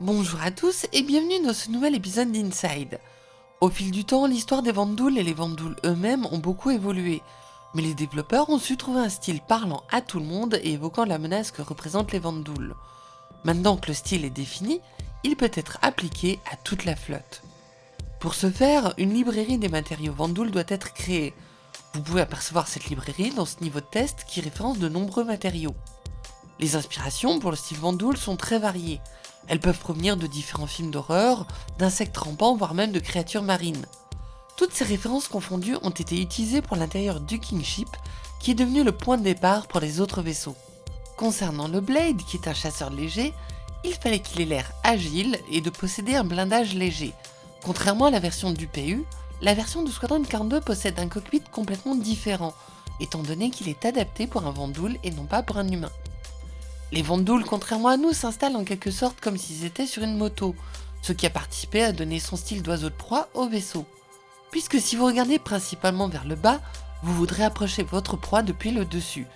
Bonjour à tous et bienvenue dans ce nouvel épisode d'Inside. Au fil du temps, l'histoire des Vandouls et les Vandouls eux-mêmes ont beaucoup évolué, mais les développeurs ont su trouver un style parlant à tout le monde et évoquant la menace que représentent les Vandouls. Maintenant que le style est défini, il peut être appliqué à toute la flotte. Pour ce faire, une librairie des matériaux Vandoul doit être créée. Vous pouvez apercevoir cette librairie dans ce niveau de test qui référence de nombreux matériaux. Les inspirations pour le style Vandoul sont très variées. Elles peuvent provenir de différents films d'horreur, d'insectes rampants, voire même de créatures marines. Toutes ces références confondues ont été utilisées pour l'intérieur du Kingship, qui est devenu le point de départ pour les autres vaisseaux. Concernant le Blade, qui est un chasseur léger, il fallait qu'il ait l'air agile et de posséder un blindage léger. Contrairement à la version du PU, la version de Squadron 42 possède un cockpit complètement différent, étant donné qu'il est adapté pour un Vandoul et non pas pour un humain. Les Vandouls, contrairement à nous, s'installent en quelque sorte comme s'ils étaient sur une moto, ce qui a participé à donner son style d'oiseau de proie au vaisseau. Puisque si vous regardez principalement vers le bas, vous voudrez approcher votre proie depuis le dessus.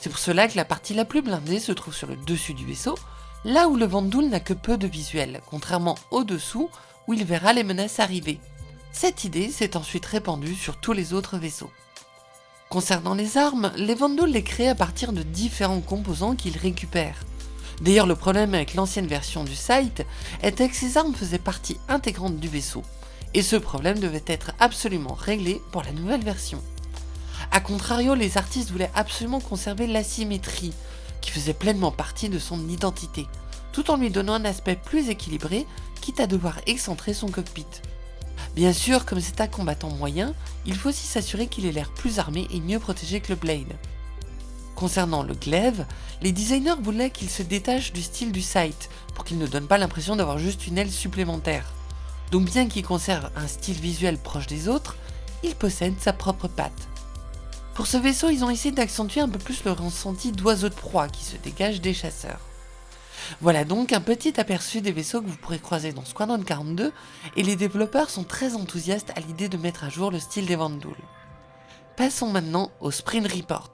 C'est pour cela que la partie la plus blindée se trouve sur le dessus du vaisseau, là où le Vandoul n'a que peu de visuel, contrairement au dessous où il verra les menaces arriver. Cette idée s'est ensuite répandue sur tous les autres vaisseaux. Concernant les armes, les Vandals les créent à partir de différents composants qu'ils récupèrent. D'ailleurs le problème avec l'ancienne version du site était que ces armes faisaient partie intégrante du vaisseau, et ce problème devait être absolument réglé pour la nouvelle version. A contrario, les artistes voulaient absolument conserver l'asymétrie, qui faisait pleinement partie de son identité, tout en lui donnant un aspect plus équilibré, quitte à devoir excentrer son cockpit. Bien sûr, comme c'est un combattant moyen, il faut aussi s'assurer qu'il ait l'air plus armé et mieux protégé que le Blade. Concernant le glaive, les designers voulaient qu'il se détache du style du site, pour qu'il ne donne pas l'impression d'avoir juste une aile supplémentaire. Donc bien qu'il conserve un style visuel proche des autres, il possède sa propre patte. Pour ce vaisseau, ils ont essayé d'accentuer un peu plus le ressenti d'oiseau de proie qui se dégage des chasseurs. Voilà donc un petit aperçu des vaisseaux que vous pourrez croiser dans Squadron 42 et les développeurs sont très enthousiastes à l'idée de mettre à jour le style des Vandoul. Passons maintenant au Sprint Report.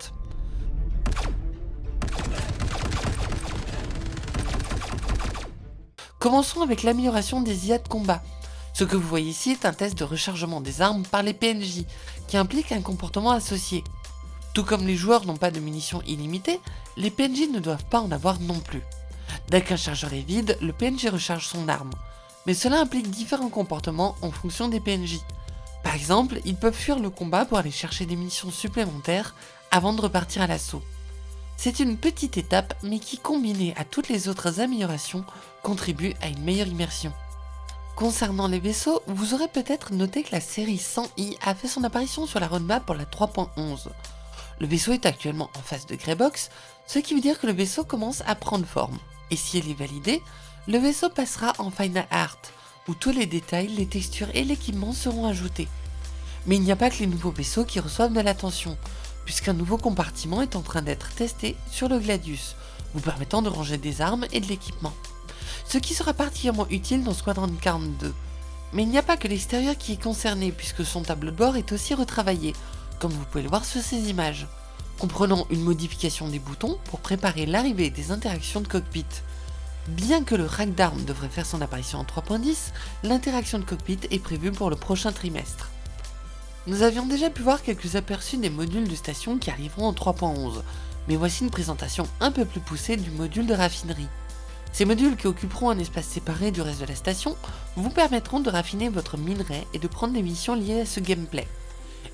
Commençons avec l'amélioration des IA de combat. Ce que vous voyez ici est un test de rechargement des armes par les PNJ, qui implique un comportement associé. Tout comme les joueurs n'ont pas de munitions illimitées, les PNJ ne doivent pas en avoir non plus. Dès qu'un chargeur est vide, le PNJ recharge son arme. Mais cela implique différents comportements en fonction des PNJ. Par exemple, ils peuvent fuir le combat pour aller chercher des munitions supplémentaires avant de repartir à l'assaut. C'est une petite étape mais qui combinée à toutes les autres améliorations contribue à une meilleure immersion. Concernant les vaisseaux, vous aurez peut-être noté que la série 100i a fait son apparition sur la roadmap pour la 3.11. Le vaisseau est actuellement en phase de Greybox, ce qui veut dire que le vaisseau commence à prendre forme et si elle est validée, le vaisseau passera en Final Art, où tous les détails, les textures et l'équipement seront ajoutés. Mais il n'y a pas que les nouveaux vaisseaux qui reçoivent de l'attention, puisqu'un nouveau compartiment est en train d'être testé sur le Gladius, vous permettant de ranger des armes et de l'équipement. Ce qui sera particulièrement utile dans Squadron 42. Mais il n'y a pas que l'extérieur qui est concerné, puisque son tableau de bord est aussi retravaillé, comme vous pouvez le voir sur ces images comprenant une modification des boutons pour préparer l'arrivée des interactions de cockpit. Bien que le rack d'armes devrait faire son apparition en 3.10, l'interaction de cockpit est prévue pour le prochain trimestre. Nous avions déjà pu voir quelques aperçus des modules de station qui arriveront en 3.11, mais voici une présentation un peu plus poussée du module de raffinerie. Ces modules qui occuperont un espace séparé du reste de la station vous permettront de raffiner votre minerai et de prendre des missions liées à ce gameplay.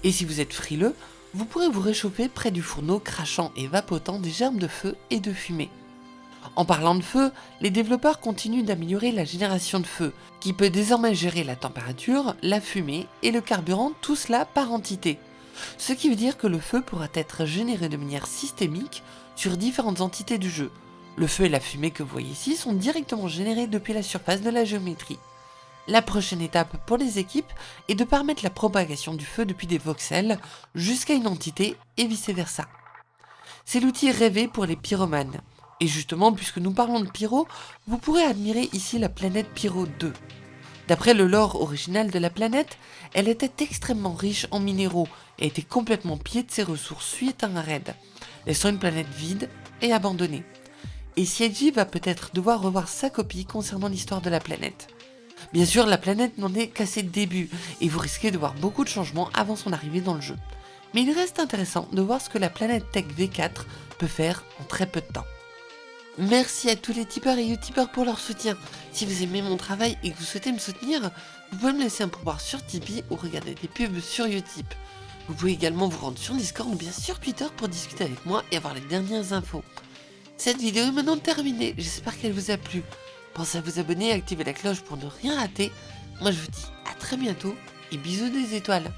Et si vous êtes frileux, vous pourrez vous réchauffer près du fourneau crachant et vapotant des germes de feu et de fumée. En parlant de feu, les développeurs continuent d'améliorer la génération de feu, qui peut désormais gérer la température, la fumée et le carburant, tout cela par entité. Ce qui veut dire que le feu pourra être généré de manière systémique sur différentes entités du jeu. Le feu et la fumée que vous voyez ici sont directement générés depuis la surface de la géométrie. La prochaine étape pour les équipes est de permettre la propagation du feu depuis des voxels jusqu'à une entité et vice versa. C'est l'outil rêvé pour les pyromanes. Et justement, puisque nous parlons de pyro, vous pourrez admirer ici la planète Pyro 2. D'après le lore original de la planète, elle était extrêmement riche en minéraux et était complètement pillée de ses ressources suite à un raid, laissant une planète vide et abandonnée. Et Sieji va peut-être devoir revoir sa copie concernant l'histoire de la planète. Bien sûr, la planète n'en est qu'à ses débuts, et vous risquez de voir beaucoup de changements avant son arrivée dans le jeu. Mais il reste intéressant de voir ce que la planète Tech V4 peut faire en très peu de temps. Merci à tous les tipeurs et youtubeurs pour leur soutien. Si vous aimez mon travail et que vous souhaitez me soutenir, vous pouvez me laisser un pourboire sur Tipeee ou regarder des pubs sur Utip. Vous pouvez également vous rendre sur Discord ou bien sur Twitter pour discuter avec moi et avoir les dernières infos. Cette vidéo est maintenant terminée, j'espère qu'elle vous a plu. Pensez à vous abonner et activer la cloche pour ne rien rater. Moi je vous dis à très bientôt et bisous des étoiles.